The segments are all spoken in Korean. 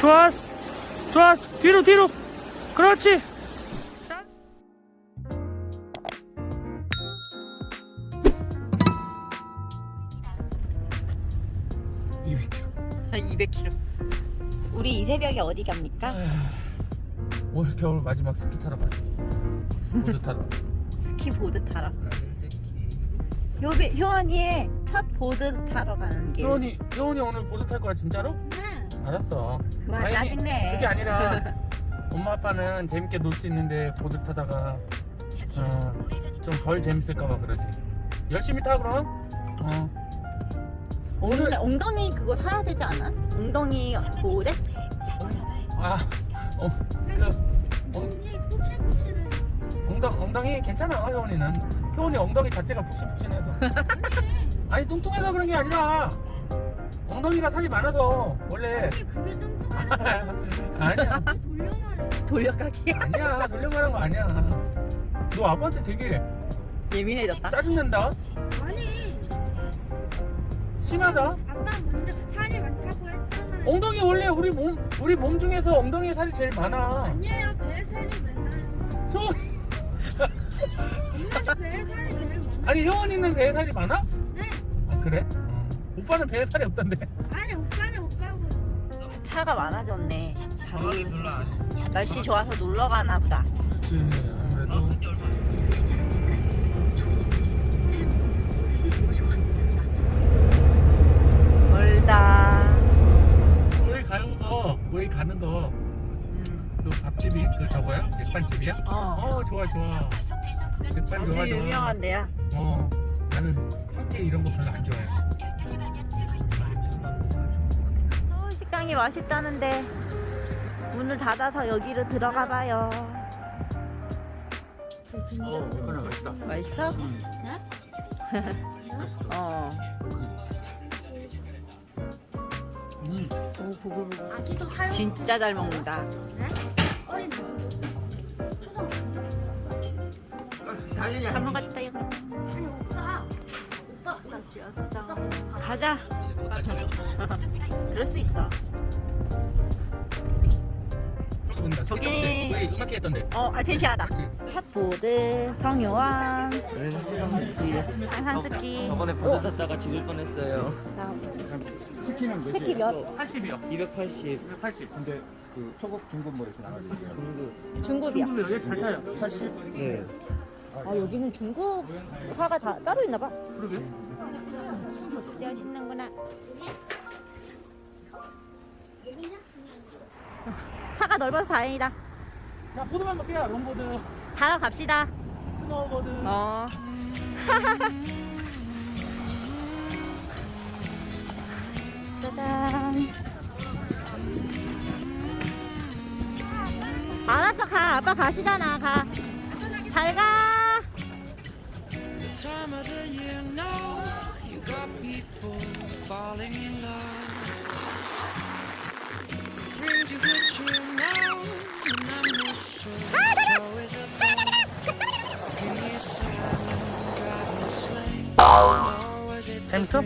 좋았어 좋았어 뒤로 뒤로 그렇지 한 200km. 우리 이 새벽에 어디 갑니까? 올 겨울 마지막 스키 타러 가지 보드 타러 스키 보드 타러. 요배 효원이의 첫 보드 타러 가는 길. 효원이 효원이 오늘 보드 탈 거야 진짜로? 네. 알았어 그만 아니, 짜증내. 그게 아니라 엄마 아빠는 재밌게 놀 수 있는데 보드 타다가 어, 좀덜 재밌을까봐 그러지 열심히 타 그럼 어. 오늘 엉덩이 그거 사야 되지 않아? 엉덩이 보호대? 아, 어, 그, 어, 엉덩, 엉덩이 괜찮아, 효원이는. 효원이 엉덩이 자체가 푹신푹신해서. 아니, 뚱뚱해서 그런 게 아니라, 엉덩이가 살이 많아서, 원래. 그게 좀 아니야, 돌려말해. 돌려가기. 아니야, 돌려말한 거 아니야. 너 아빠한테 되게 예민해졌다. 짜증낸다? 아니 심하다? 아빠 먼저 살이 많다고 했잖아요. 엉덩이 원래 우리 몸, 우리 몸 중에서 엉덩이 살이 제일 많아. 아니에요 배 살이 많아요. 소, 배. 아니, 효원이는 배에 살이 많아? 네. 아, 그래? 어. 오빠는 배에 살이 없던데. 아니 오빠는 오빠고. 차가 많아졌네. 다리 날씨 좋아서 놀러 가나 보다. 그치 아무래도 멀다. 거기 가는 거 거기 가는 거그 음. 밥집이 그 저거야? 백반집이야? 어. 어 좋아 좋아 백반 좋아 좋아 유명한 데야. 어 나는 황태 이런 거 별로 안 좋아해 어, 식당이 맛있다는데 문을 닫아서 여기로 들어가 봐요. 어 맛있다 맛있어? 음. 어. 음. 오, 보글보글. 아기도 사용. 진짜 잘 먹는다. 어린 친구도. 초등. 잘 먹었다 이거. 아니 오빠. 오빠. 가자. 그럴 수 있어. 본다 저기. 저기 우리 음악회 했던데 어, 알펜시아다. 그렇지 샷보드, 성요왕, 네, 해상스키. 한산스키. 저번에 보드 탔다가 죽을 뻔했어요. 스키는 몇이에요? 스키 몇? 80이요 280 280 근데 그 초급, 중급 뭐 이렇게 나눠져 있어요. 중급. 중급이야. 중국이 여기 잘 타요 80? 네. 아, 여기는 중급화가 다 따로 있나 봐. 그러게 신는구나. 넓어서 다행이다. 자 보드만 먹게요 롱보드 타러 갑시다. 스노우보드 어. 짜잔. 알았어, 가. 아빠 가시잖아, 가. 잘 가. time of the year now you got people falling in love 재밌어?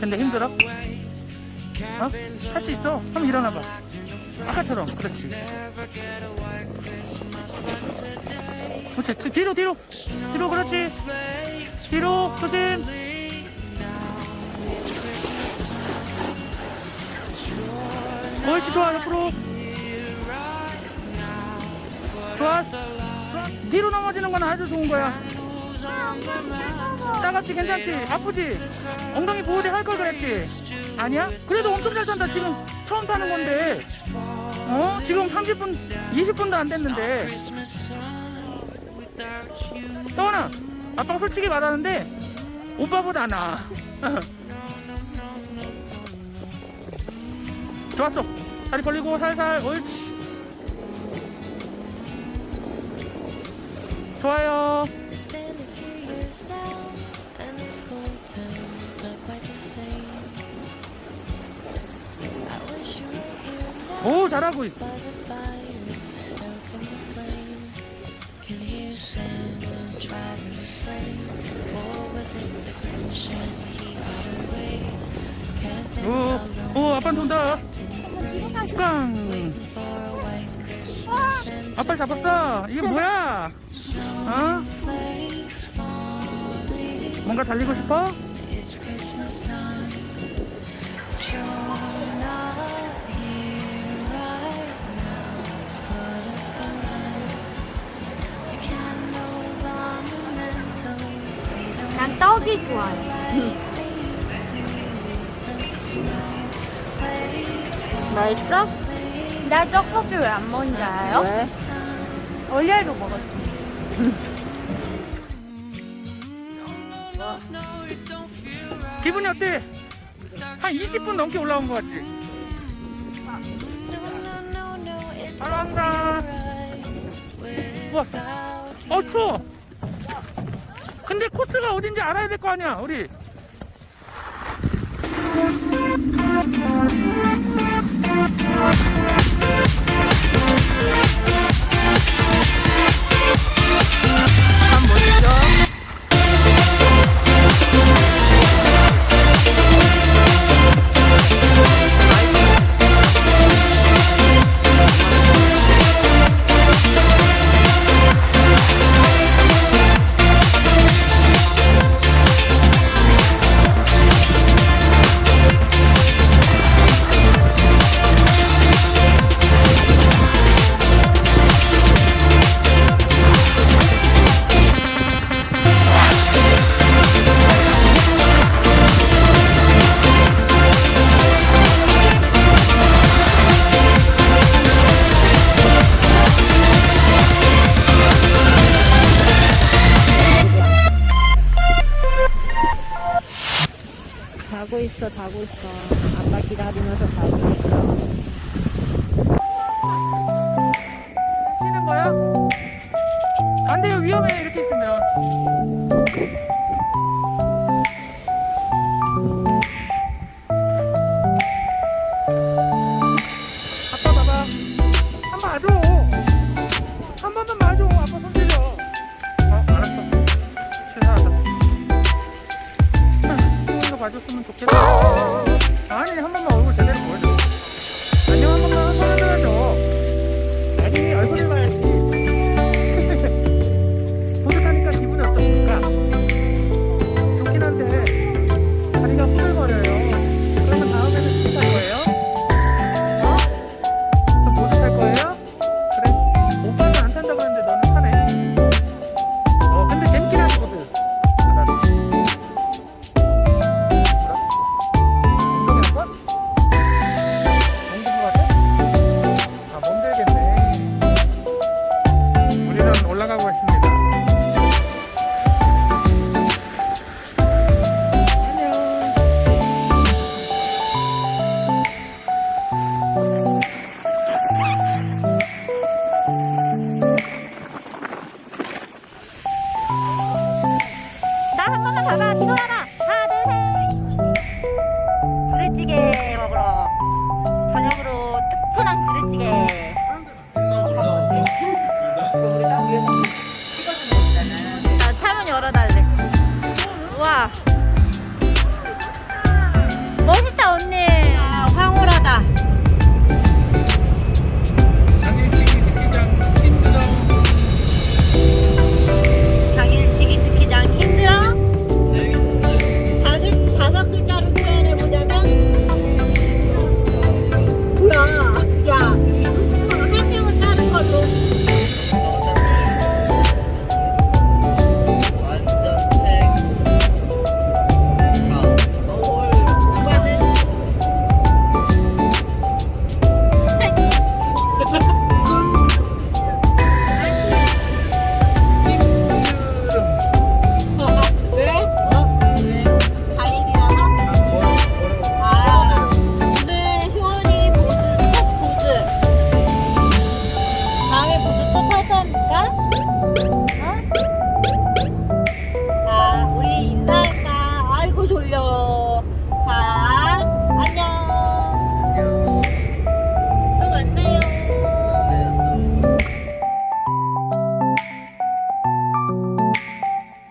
근데 힘들어? 어? 할 수 있어 한번 일어나봐 아까처럼 그렇지 그렇지 뒤- 뒤로 뒤로 뒤로 그렇지 뒤로 조심 옳지 좋아 옆으로 좋아. 뒤로 넘어지는 건 아주 좋은 거야. 따갑지 괜찮지? 아프지? 엉덩이 보호대 할 걸 그랬지? 아니야? 그래도 엄청 잘 탄다. 지금 처음 타는 건데. 어? 지금 30분 20분도 안 됐는데. 떠나. 아빠가 솔직히 말하는데 오빠보다 나 좋았어 다리 벌리고 살살 옳지 좋아요 오 잘하고 있어 오, 오, 아빠 돈다. 꽝. 아빠 잡았어. 이게 뭐야? 어? 뭔가 달리고 싶어? 난 떡이 좋아해. 맛있어? 나 떡볶이 왜 안 먹는지 알아요? 왜? 원래로 먹었지. 기분이 어때? 한 20분 넘게 올라온 것 같지? 우와, without 어, 추워. 근데 코스가 어딘지 알아야 될 거 아니야, 우리. 한 번더. 있어, 자고 있어. 아빠 기다리면서 자고 있어. 쉬는 거야? 안 돼요, 위험해, 이렇게 있으면. 봐줬으면 좋겠다. 아니, 한 번만 얼굴 제대로 보여줘.